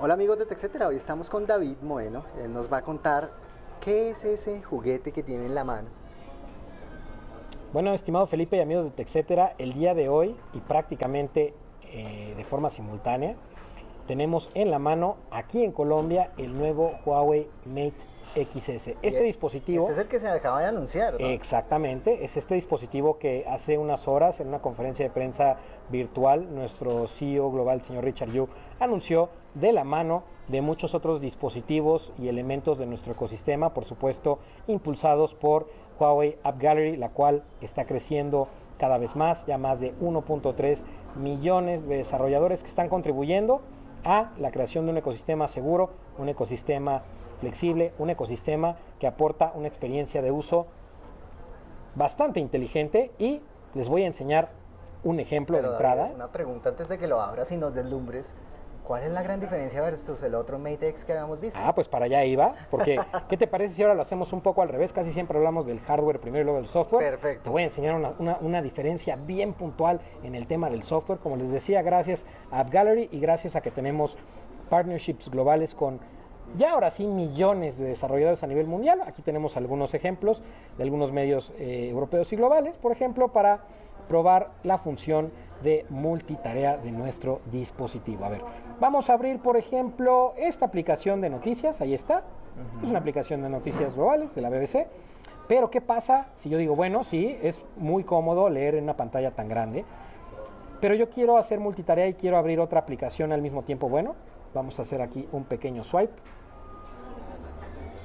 Hola amigos de TechCetera, hoy estamos con David Moeno. Él nos va a contar qué es ese juguete que tiene en la mano. Bueno, estimado Felipe y amigos de TechCetera, el día de hoy y prácticamente eh, de forma simultánea tenemos en la mano aquí en Colombia el nuevo Huawei Mate XS. Este dispositivo... Este es el que se acaba de anunciar, ¿no? Exactamente, es este dispositivo que hace unas horas en una conferencia de prensa virtual nuestro CEO global, señor Richard Yu, anunció de la mano de muchos otros dispositivos y elementos de nuestro ecosistema, por supuesto, impulsados por Huawei App Gallery, la cual está creciendo cada vez más, ya más de 1.3 millones de desarrolladores que están contribuyendo a la creación de un ecosistema seguro, un ecosistema flexible, un ecosistema que aporta una experiencia de uso bastante inteligente y les voy a enseñar un ejemplo de entrada. una pregunta antes de que lo abras y nos deslumbres. ¿Cuál es la gran diferencia versus el otro Mate X que habíamos visto? Ah, pues para allá iba, porque ¿qué te parece si ahora lo hacemos un poco al revés? Casi siempre hablamos del hardware primero y luego del software. Perfecto. Te voy a enseñar una, una diferencia bien puntual en el tema del software. Como les decía, gracias a App Gallery y gracias a que tenemos partnerships globales con ya ahora sí millones de desarrolladores a nivel mundial. Aquí tenemos algunos ejemplos de algunos medios eh, europeos y globales, por ejemplo, para probar la función de multitarea de nuestro dispositivo. A ver, vamos a abrir, por ejemplo, esta aplicación de noticias. Ahí está. Es una aplicación de noticias globales de la BBC. Pero, ¿qué pasa si yo digo, bueno, sí, es muy cómodo leer en una pantalla tan grande, pero yo quiero hacer multitarea y quiero abrir otra aplicación al mismo tiempo? Bueno, vamos a hacer aquí un pequeño swipe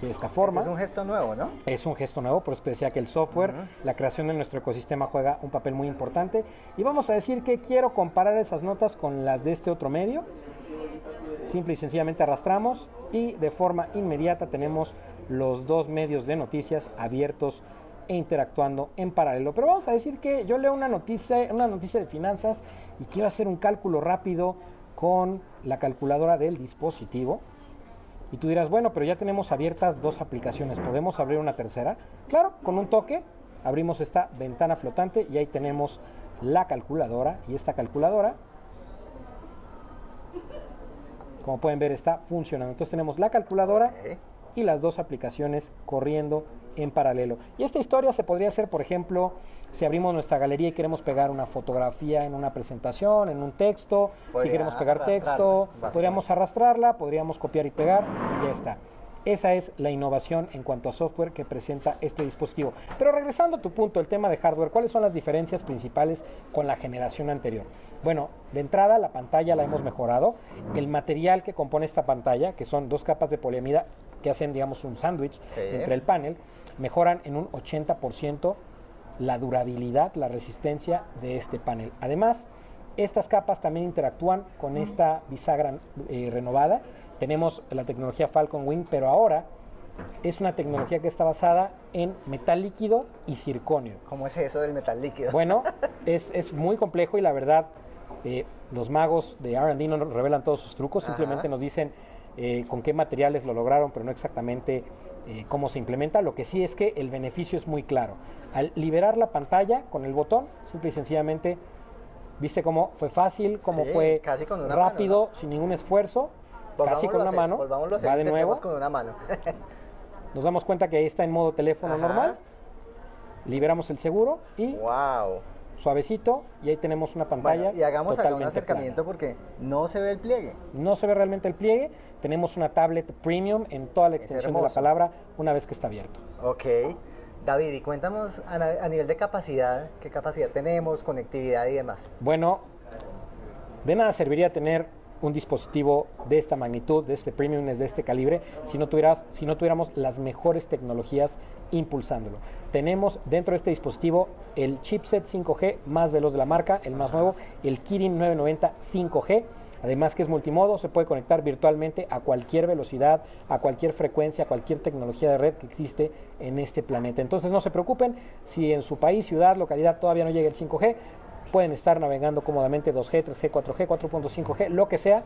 de esta forma. es un gesto nuevo, ¿no? Es un gesto nuevo, por eso te decía que el software, la creación de nuestro ecosistema juega un papel muy importante. Y vamos a decir que quiero comparar esas notas con las de este otro medio. Simple y sencillamente arrastramos y de forma inmediata tenemos los dos medios de noticias abiertos e interactuando en paralelo. Pero vamos a decir que yo leo una noticia, una noticia de finanzas y quiero hacer un cálculo rápido con la calculadora del dispositivo. Y tú dirás, bueno, pero ya tenemos abiertas dos aplicaciones, ¿podemos abrir una tercera? Claro, con un toque abrimos esta ventana flotante y ahí tenemos la calculadora y esta calculadora, como pueden ver, está funcionando. Entonces tenemos la calculadora y las dos aplicaciones corriendo en paralelo. Y esta historia se podría hacer, por ejemplo, si abrimos nuestra galería y queremos pegar una fotografía en una presentación, en un texto, si queremos pegar texto, podríamos arrastrarla, podríamos copiar y pegar y ya está. Esa es la innovación en cuanto a software que presenta este dispositivo. Pero regresando a tu punto, el tema de hardware, ¿cuáles son las diferencias principales con la generación anterior? Bueno, de entrada la pantalla la hemos mejorado. El material que compone esta pantalla, que son dos capas de poliamida que hacen, digamos, un sándwich entre el panel, mejoran en un 80% la durabilidad, la resistencia de este panel. Además, estas capas también interactúan con esta bisagra eh, renovada. Tenemos la tecnología Falcon Wing, pero ahora es una tecnología que está basada en metal líquido y circonio. ¿Cómo es eso del metal líquido? Bueno, es, muy complejo y la verdad, eh, los magos de RD no nos revelan todos sus trucos, simplemente nos dicen eh, con qué materiales lo lograron, pero no exactamente eh, cómo se implementa. Lo que sí es que el beneficio es muy claro. Al liberar la pantalla con el botón, simple y sencillamente, viste cómo fue fácil, cómo fue rápido, sin ningún esfuerzo, casi con una mano. Va de nuevo. con una mano. Nos damos cuenta que ahí está en modo teléfono normal. Liberamos el seguro y wow suavecito y ahí tenemos una pantalla. y hagamos acá un acercamiento porque no se ve el pliegue. No se ve realmente el pliegue. Tenemos una tablet premium en toda la extensión de la palabra una vez que está abierto. Ok. David, y cuéntanos a, nivel de capacidad, qué capacidad tenemos, conectividad y demás. Bueno, de nada serviría tener un dispositivo de esta magnitud, de este premium, de este calibre, si no, tuvieras, si no tuviéramos las mejores tecnologías impulsándolo. Tenemos dentro de este dispositivo el chipset 5G más veloz de la marca, el más nuevo, el Kirin 990 5G. Además que es multimodo, se puede conectar virtualmente a cualquier velocidad, a cualquier frecuencia, a cualquier tecnología de red que existe en este planeta. Entonces no se preocupen si en su país, ciudad, localidad todavía no llega el 5G, pueden estar navegando cómodamente 2G, 3G, 4G, 4.5G, lo que sea,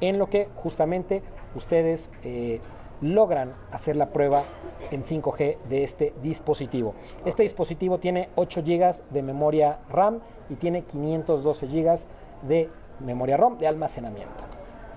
en lo que justamente ustedes eh, logran hacer la prueba en 5G de este dispositivo. Este dispositivo tiene 8 GB de memoria RAM y tiene 512 GB de memoria ROM de almacenamiento.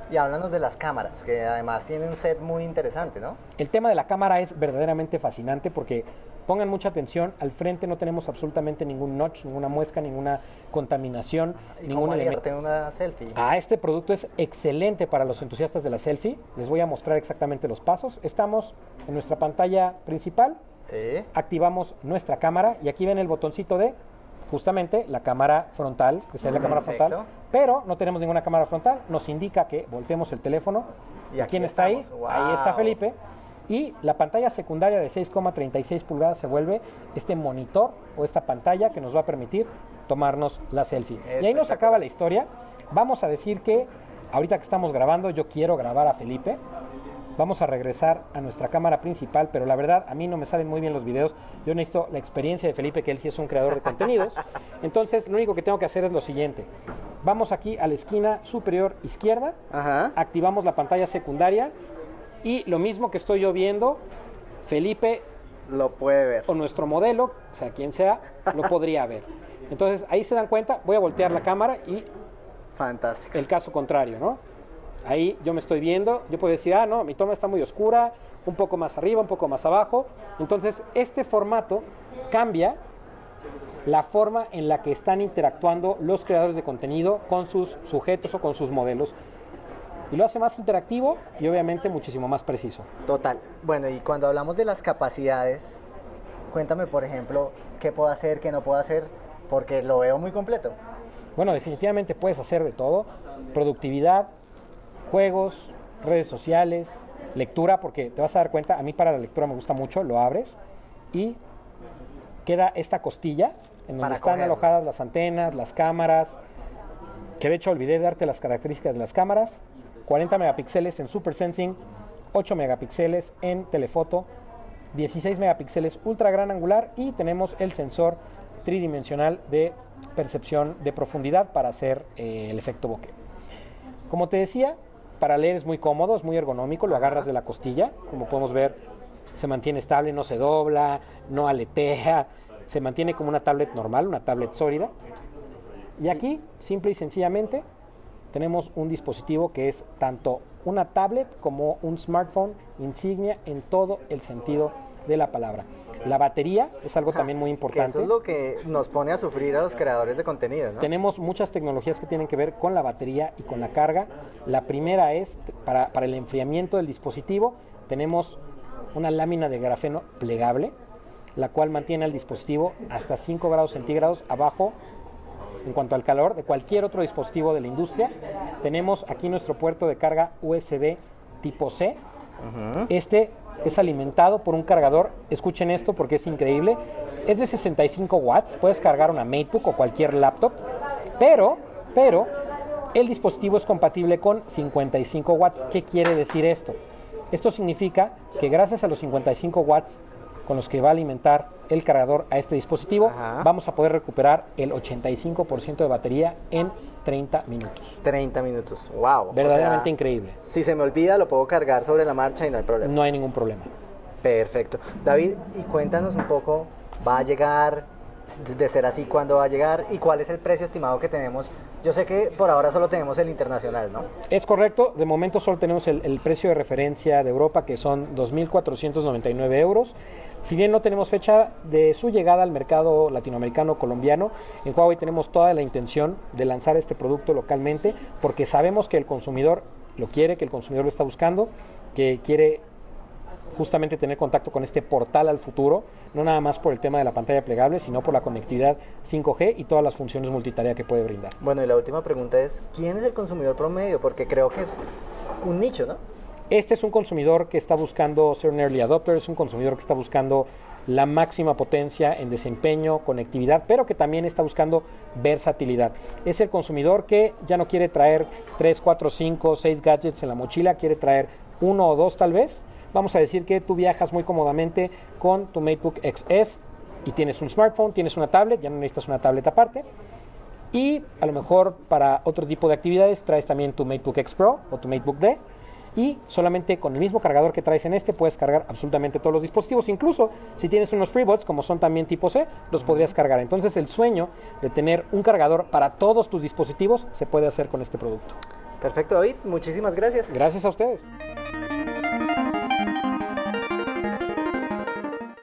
Y háblanos de las cámaras, que además tiene un set muy interesante, ¿no? El tema de la cámara es verdaderamente fascinante porque pongan mucha atención, al frente no tenemos absolutamente ningún notch, ninguna muesca, ninguna contaminación, ¿Y ningún elemento. tengo una selfie. Ah, este producto es excelente para los entusiastas de la selfie. Les voy a mostrar exactamente los pasos. Estamos en nuestra pantalla principal, Sí. activamos nuestra cámara y aquí ven el botoncito de justamente la cámara frontal, que es la cámara Perfecto. frontal, pero no tenemos ninguna cámara frontal, nos indica que voltemos el teléfono. Y ¿Y aquí quién está ahí? Ahí está. Felipe. Y la pantalla secundaria de 6,36 pulgadas se vuelve este monitor o esta pantalla que nos va a permitir tomarnos la selfie. Y ahí nos acaba la historia. Vamos a decir que ahorita que estamos grabando, yo quiero grabar a Felipe. Vamos a regresar a nuestra cámara principal, pero la verdad a mí no me salen muy bien los videos. Yo necesito la experiencia de Felipe, que él sí es un creador de contenidos. Entonces, lo único que tengo que hacer es lo siguiente. Vamos aquí a la esquina superior izquierda, Ajá. activamos la pantalla secundaria y lo mismo que estoy yo viendo, Felipe Lo puede ver. o nuestro modelo, o sea, quien sea, lo podría ver. Entonces, ahí se dan cuenta, voy a voltear la cámara y Fantástico. el caso contrario, ¿no? Ahí yo me estoy viendo, yo puedo decir, ah, no, mi toma está muy oscura, un poco más arriba, un poco más abajo. Entonces, este formato cambia la forma en la que están interactuando los creadores de contenido con sus sujetos o con sus modelos. Y lo hace más interactivo y obviamente muchísimo más preciso. Total. Bueno, y cuando hablamos de las capacidades, cuéntame, por ejemplo, qué puedo hacer, qué no puedo hacer, porque lo veo muy completo. Bueno, definitivamente puedes hacer de todo. Productividad, juegos, redes sociales, lectura, porque te vas a dar cuenta, a mí para la lectura me gusta mucho, lo abres y queda esta costilla en donde Para están cogerlo. alojadas las antenas, las cámaras, que de hecho olvidé darte las características de las cámaras, 40 megapíxeles en Super Sensing, 8 megapíxeles en telefoto, 16 megapíxeles ultra gran angular y tenemos el sensor tridimensional de percepción de profundidad para hacer eh, el efecto bokeh. Como te decía, para leer es muy cómodo, es muy ergonómico, lo agarras de la costilla, como podemos ver, se mantiene estable, no se dobla, no aletea, se mantiene como una tablet normal, una tablet sólida. Y aquí, simple y sencillamente, tenemos un dispositivo que es tanto una tablet como un smartphone insignia en todo el sentido de la palabra. La batería es algo también muy Que importante. eso es lo que nos pone a sufrir a los creadores de contenido, ¿no? Tenemos muchas tecnologías que tienen que ver con la batería y con la carga. La primera es para, para el enfriamiento del dispositivo. Tenemos una lámina de grafeno plegable, la cual mantiene al dispositivo hasta 5 grados centígrados abajo en cuanto al calor de cualquier otro dispositivo de la industria. Tenemos aquí nuestro puerto de carga USB tipo C. Este es alimentado por un cargador, escuchen esto porque es increíble, es de 65 watts, puedes cargar una MateBook o cualquier laptop, pero, pero, el dispositivo es compatible con 55 watts. ¿Qué quiere decir esto? Esto significa que gracias a los 55 watts con los que va a alimentar el cargador a este dispositivo, Ajá. vamos a poder recuperar el 85% de batería en 30 minutos. 30 minutos. Wow. o Verdaderamente sea, increíble. Si se me olvida, lo puedo cargar sobre la marcha y no hay problema. No hay ningún problema. Perfecto. David, y cuéntanos un poco, ¿va a llegar? De ser así, ¿cuándo va a llegar? ¿Y cuál es el precio estimado que tenemos? Yo sé que por ahora solo tenemos el internacional, ¿no? Es correcto, de momento solo tenemos el, el precio de referencia de Europa que son 2.499 euros. Si bien no tenemos fecha de su llegada al mercado latinoamericano colombiano, en Huawei tenemos toda la intención de lanzar este producto localmente porque sabemos que el consumidor lo quiere, que el consumidor lo está buscando, que quiere justamente tener contacto con este portal al futuro, no nada más por el tema de la pantalla plegable, sino por la conectividad 5G y todas las funciones multitarea que puede brindar. Bueno, y la última pregunta es, ¿quién es el consumidor promedio? Porque creo que es un nicho, ¿no? Este es un consumidor que está buscando ser un early adopter, es un consumidor que está buscando la máxima potencia en desempeño, conectividad, pero que también está buscando versatilidad. Es el consumidor que ya no quiere traer 3, 4, 5, 6 gadgets en la mochila, quiere traer uno o dos tal vez. Vamos a decir que tú viajas muy cómodamente con tu MateBook XS y tienes un smartphone, tienes una tablet, ya no necesitas una tablet aparte. Y a lo mejor para otro tipo de actividades traes también tu MateBook X Pro o tu MateBook D. Y solamente con el mismo cargador que traes en este puedes cargar absolutamente todos los dispositivos. Incluso si tienes unos FreeBuds, como son también tipo C, los podrías cargar. Entonces el sueño de tener un cargador para todos tus dispositivos se puede hacer con este producto. Perfecto, David. Muchísimas gracias. Gracias a ustedes.